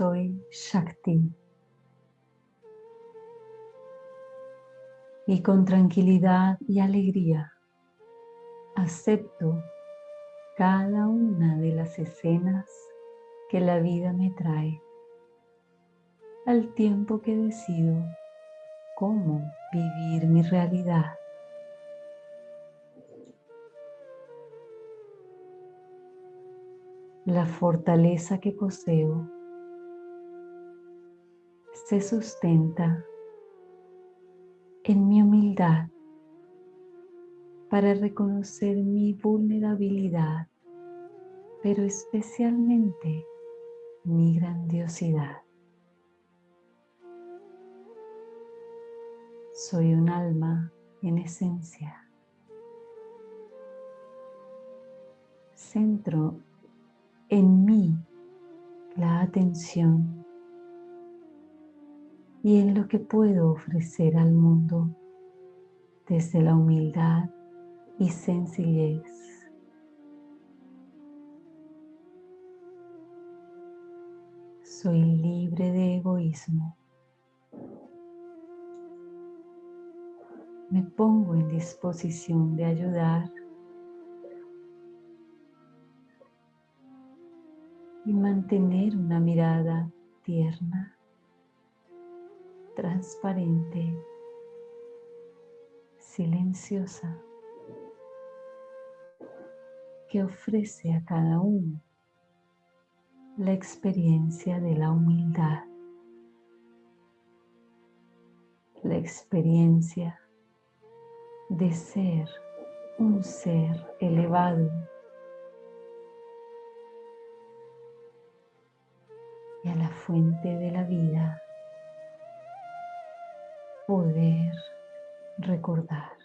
soy Shakti. Y con tranquilidad y alegría acepto cada una de las escenas que la vida me trae al tiempo que decido cómo vivir mi realidad. La fortaleza que poseo se sustenta en mi humildad para reconocer mi vulnerabilidad, pero especialmente mi grandiosidad. Soy un alma en esencia. Centro en mí la atención y en lo que puedo ofrecer al mundo desde la humildad y sencillez. Soy libre de egoísmo. Me pongo en disposición de ayudar y mantener una mirada tierna, transparente, silenciosa, que ofrece a cada uno la experiencia de la humildad, la experiencia de ser un ser elevado y a la fuente de la vida poder recordar.